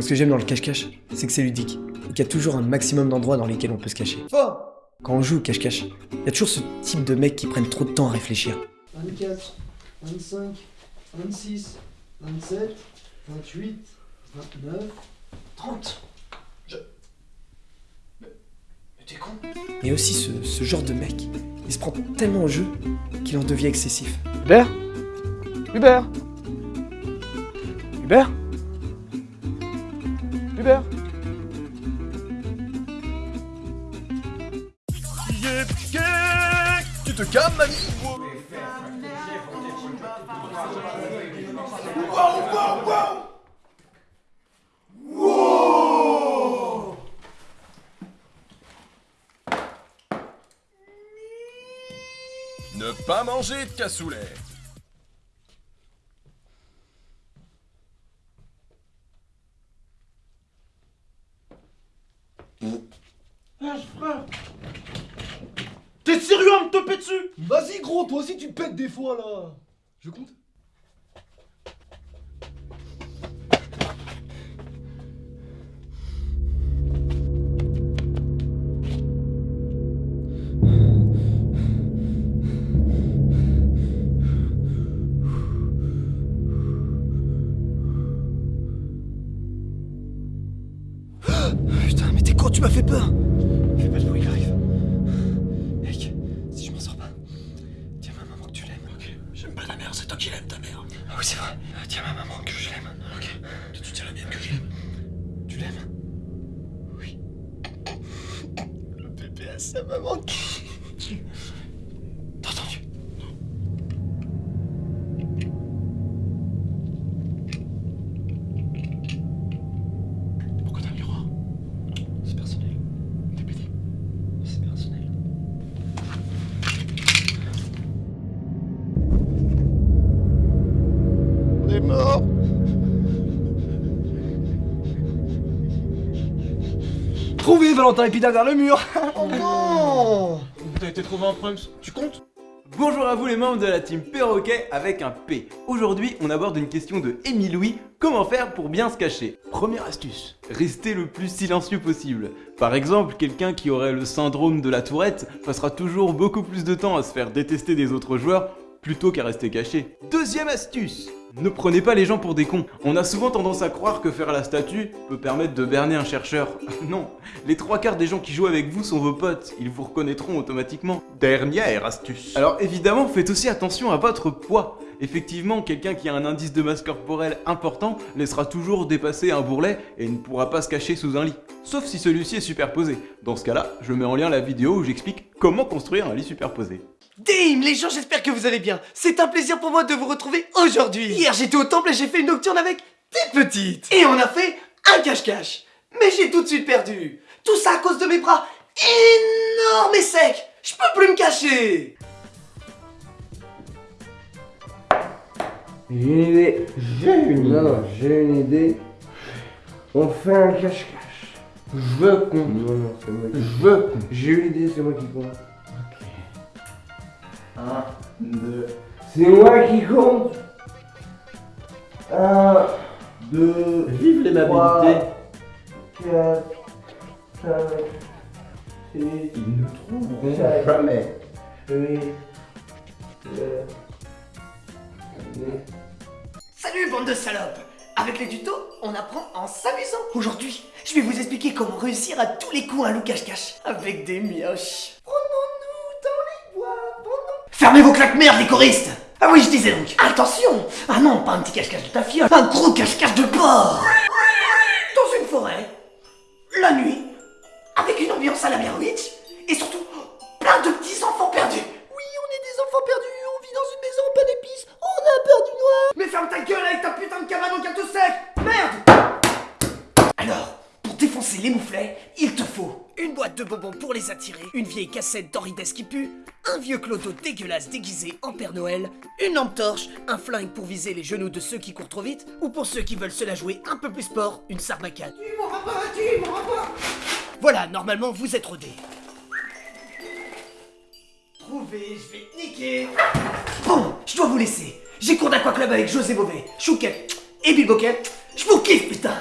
Ce que j'aime dans le cache-cache, c'est que c'est ludique. Et qu'il y a toujours un maximum d'endroits dans lesquels on peut se cacher. Quand on joue au cache-cache, il y a toujours ce type de mecs qui prennent trop de temps à réfléchir. 24, 25, 26, 27, 28, 29, 30. Je. Mais, mais t'es con Et aussi ce, ce genre de mec, il se prend tellement au jeu qu'il en devient excessif. Hubert? Hubert? Hubert? Tu te calmes, mamie. Ne pas manger de cassoulet T'es sérieux à me taper dessus? Vas-y gros, toi aussi tu pètes des fois là. Je compte. Putain, con, tu m'as fait peur Fais pas de bruit, il arrive. Mec, si je m'en sors pas, dis à ma maman que tu l'aimes. Ok. J'aime pas ta mère, c'est toi qui l'aimes, ta mère. Ah oui, c'est vrai. Dis à ma maman que je l'aime. Ok. Toi, tu dis à la mienne que je l'aime. Tu l'aimes? Oui. Le bébé à sa maman qui... Trouvé Valentin et puis derrière le mur Oh non T'as été trouvé en Prums, tu comptes Bonjour à vous les membres de la team Perroquet avec un P. Aujourd'hui, on aborde une question de Émile Louis. Comment faire pour bien se cacher? Première astuce, rester le plus silencieux possible. Par exemple, quelqu'un qui aurait le syndrome de la tourette passera toujours beaucoup plus de temps à se faire détester des autres joueurs plutôt qu'à rester caché. Deuxième astuce ne prenez pas les gens pour des cons. On a souvent tendance à croire que faire la statue peut permettre de berner un chercheur. non, les trois quarts des gens qui jouent avec vous sont vos potes, ils vous reconnaîtront automatiquement. Dernière astuce. Alors évidemment, faites aussi attention à votre poids. Effectivement, quelqu'un qui a un indice de masse corporelle important laissera toujours dépasser un bourrelet et ne pourra pas se cacher sous un lit. Sauf si celui-ci est superposé. Dans ce cas-là, je mets en lien la vidéo où j'explique comment construire un lit superposé. Dim les gens, j'espère que vous allez bien. C'est un plaisir pour moi de vous retrouver aujourd'hui. Hier, j'étais au temple et j'ai fait une nocturne avec des petites. Et on a fait un cache-cache. Mais j'ai tout de suite perdu. Tout ça à cause de mes bras énormes et secs. Je peux plus me cacher. J'ai une idée. J'ai une idée. Non, j'ai une idée. On fait un cache-cache. Je compte. Non, non, c'est moi qui Je compte. J'ai une idée, c'est moi qui compte. Ok. 1, 2. C'est moi qui compte. 1, 2. Vive l'aimabilité 4, 5, 6. Ils ne trouveront Sept. jamais. 8, 9, Salut bande de salopes Avec les tutos, on apprend en s'amusant. Aujourd'hui, je vais vous expliquer comment réussir à tous les coups un loup cache-cache. Avec des mioches. Prenons-nous dans les bois, prenons... Vos claques merde les choristes. Ah oui, je disais donc, attention. Ah non, pas un petit cache-cache de ta fiole, un gros cache-cache de porc. Dans une forêt, la nuit, avec une ambiance à la Blair et surtout, plein de petits enfants perdus les mouflets, il te faut une boîte de bonbons pour les attirer, une vieille cassette d'Henri qui pue, un vieux clodo dégueulasse déguisé en Père Noël, une lampe torche, un flingue pour viser les genoux de ceux qui courent trop vite, ou pour ceux qui veulent se la jouer un peu plus sport, une sarbacane. Tu m'auras pas, tu m'auras pas Voilà, normalement vous êtes rodés. Trouvé, je vais niquer Bon, je dois vous laisser. J'ai cours d'Aqua Club avec José Beauvais, Chouquet et Bill Boquet. Je vous kiffe, putain